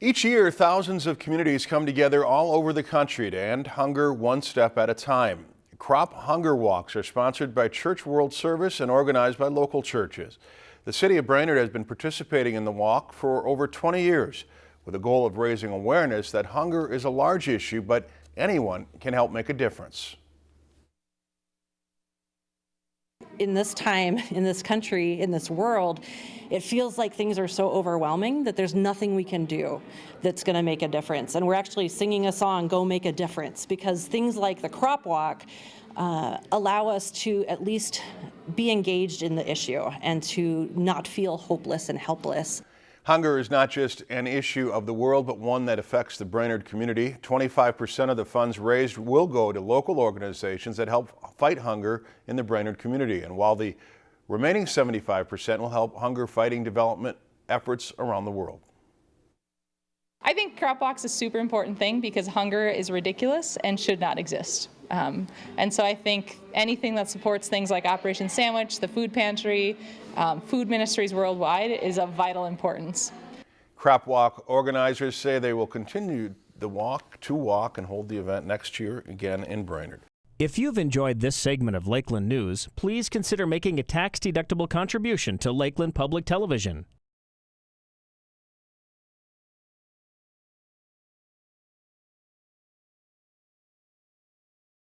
Each year, thousands of communities come together all over the country to end hunger one step at a time. Crop Hunger Walks are sponsored by Church World Service and organized by local churches. The city of Brainerd has been participating in the walk for over 20 years with the goal of raising awareness that hunger is a large issue, but anyone can help make a difference. In this time, in this country, in this world, it feels like things are so overwhelming that there's nothing we can do that's going to make a difference. And we're actually singing a song, Go Make a Difference, because things like the crop walk uh, allow us to at least be engaged in the issue and to not feel hopeless and helpless. Hunger is not just an issue of the world, but one that affects the Brainerd community. 25% of the funds raised will go to local organizations that help fight hunger in the Brainerd community. And while the remaining 75% will help hunger fighting development efforts around the world. I think crop walks is a super important thing because hunger is ridiculous and should not exist. Um, and so I think anything that supports things like Operation Sandwich, the food pantry, um, food ministries worldwide is of vital importance. Crop Walk organizers say they will continue the walk to walk and hold the event next year again in Brainerd. If you've enjoyed this segment of Lakeland News, please consider making a tax-deductible contribution to Lakeland Public Television.